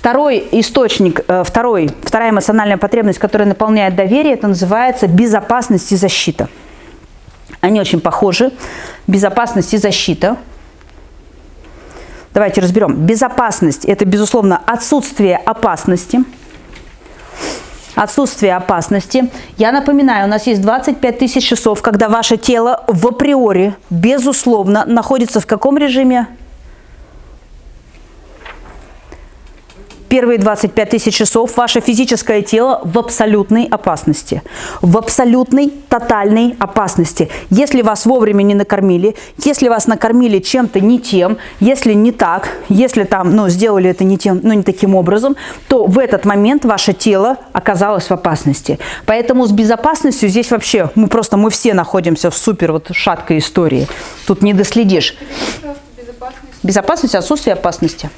Второй источник, э, второй, вторая эмоциональная потребность, которая наполняет доверие, это называется безопасность и защита. Они очень похожи. Безопасность и защита. Давайте разберем. Безопасность – это, безусловно, отсутствие опасности. Отсутствие опасности. Я напоминаю, у нас есть 25 тысяч часов, когда ваше тело в априори, безусловно, находится в каком режиме? Первые 25 тысяч часов ваше физическое тело в абсолютной опасности. В абсолютной, тотальной опасности. Если вас вовремя не накормили, если вас накормили чем-то не тем, если не так, если там, ну, сделали это не тем, ну, не таким образом, то в этот момент ваше тело оказалось в опасности. Поэтому с безопасностью здесь вообще, мы просто, мы все находимся в супер вот шаткой истории. Тут не доследишь. Безопасность, отсутствие опасности.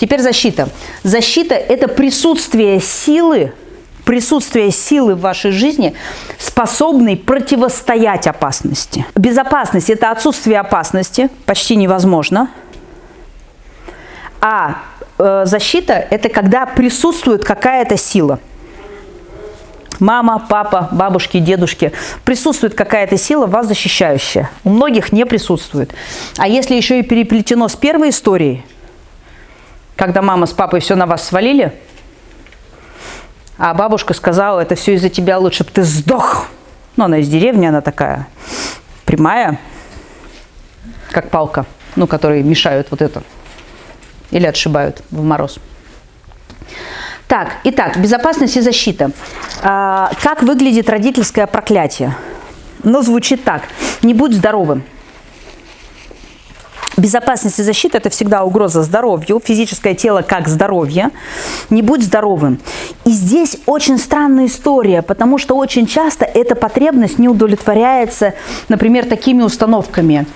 Теперь защита. Защита – это присутствие силы, присутствие силы в вашей жизни, способной противостоять опасности. Безопасность – это отсутствие опасности, почти невозможно. А э, защита – это когда присутствует какая-то сила. Мама, папа, бабушки, дедушки. Присутствует какая-то сила, вас защищающая. У многих не присутствует. А если еще и переплетено с первой историей – когда мама с папой все на вас свалили, а бабушка сказала, это все из-за тебя, лучше бы ты сдох. Ну, она из деревни, она такая прямая, как палка, ну, которые мешают вот это. Или отшибают в мороз. Так, итак, безопасность и защита. А, как выглядит родительское проклятие? Ну, звучит так. Не будь здоровым. Безопасность и защита – это всегда угроза здоровью, физическое тело как здоровье. Не будь здоровым. И здесь очень странная история, потому что очень часто эта потребность не удовлетворяется, например, такими установками.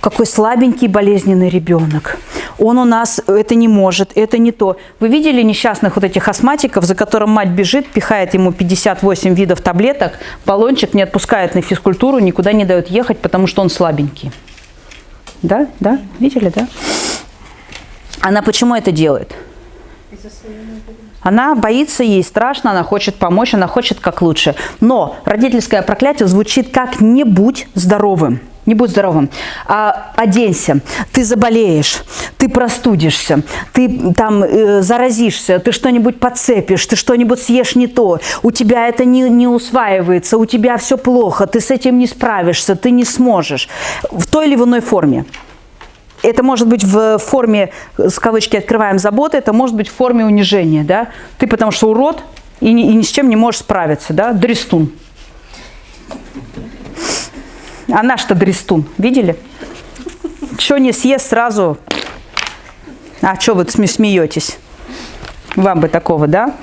Какой слабенький болезненный ребенок. Он у нас это не может, это не то. Вы видели несчастных вот этих астматиков, за которым мать бежит, пихает ему 58 видов таблеток, баллончик не отпускает на физкультуру, никуда не дает ехать, потому что он слабенький. Да, да, видели, да? Она почему это делает? Она боится, ей страшно, она хочет помочь, она хочет как лучше. Но родительское проклятие звучит как «не будь здоровым». Не будь здоровым. А, оденься, ты заболеешь, ты простудишься, ты там э, заразишься, ты что-нибудь подцепишь, ты что-нибудь съешь не то, у тебя это не, не усваивается, у тебя все плохо, ты с этим не справишься, ты не сможешь. В той или иной форме. Это может быть в форме, с кавычки открываем, заботы, это может быть в форме унижения. Да? Ты потому что урод и ни, и ни с чем не можешь справиться. Да? Дрестун. А наш-то дрестун, видели? Что не съест сразу? А что вы смеетесь? Вам бы такого, да?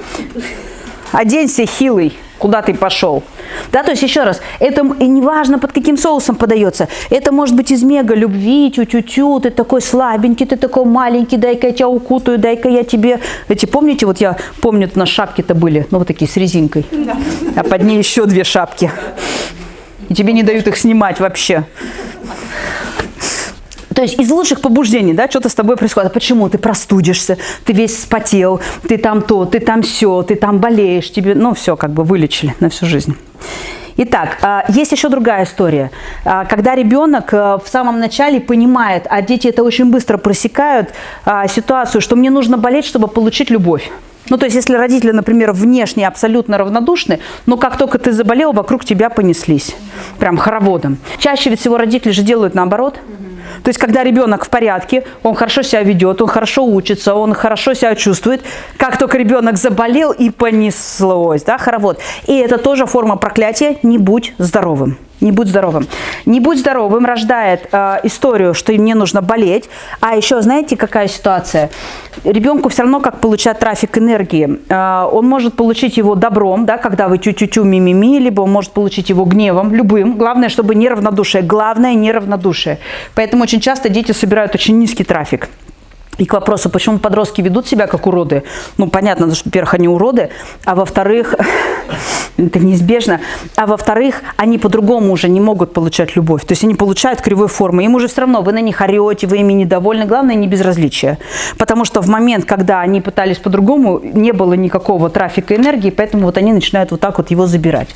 Оденься хилый, куда ты пошел. Да, то есть еще раз, это и не важно под каким соусом подается. Это может быть из мега любви, тю-тю-тю, ты такой слабенький, ты такой маленький, дай-ка я тебя укутаю, дай-ка я тебе... Эти, помните, вот я помню, на шапки-то были, ну вот такие с резинкой, да. а под ней еще две шапки и тебе не дают их снимать вообще. То есть из лучших побуждений, да, что-то с тобой происходит. А почему? Ты простудишься, ты весь спотел, ты там то, ты там все, ты там болеешь, тебе, ну, все, как бы вылечили на всю жизнь. Итак, а, есть еще другая история. А, когда ребенок э, в самом начале понимает, а дети это очень быстро просекают, а, ситуацию, что мне нужно болеть, чтобы получить любовь. Ну, то есть, если родители, например, внешне абсолютно равнодушны, но как только ты заболел, вокруг тебя понеслись. Прям хороводом. Чаще всего родители же делают наоборот. То есть, когда ребенок в порядке, он хорошо себя ведет, он хорошо учится, он хорошо себя чувствует. Как только ребенок заболел и понеслось, да, хоровод. И это тоже форма проклятия «не будь здоровым». Не будь здоровым. Не будь здоровым рождает э, историю, что мне нужно болеть. А еще, знаете, какая ситуация? Ребенку все равно как получать трафик энергии. Э, он может получить его добром, да, когда вы чу-чу-чу, ми-ми-ми, либо он может получить его гневом, любым. Главное, чтобы не равнодушие. Главное, не равнодушие. Очень часто дети собирают очень низкий трафик. И к вопросу, почему подростки ведут себя как уроды. Ну, понятно, что, во-первых, они уроды, а во-вторых, это неизбежно, а во-вторых, они по-другому уже не могут получать любовь. То есть они получают кривой формы. Им уже все равно, вы на них орете, вы ими недовольны. Главное, не безразличие. Потому что в момент, когда они пытались по-другому, не было никакого трафика энергии, поэтому вот они начинают вот так вот его забирать.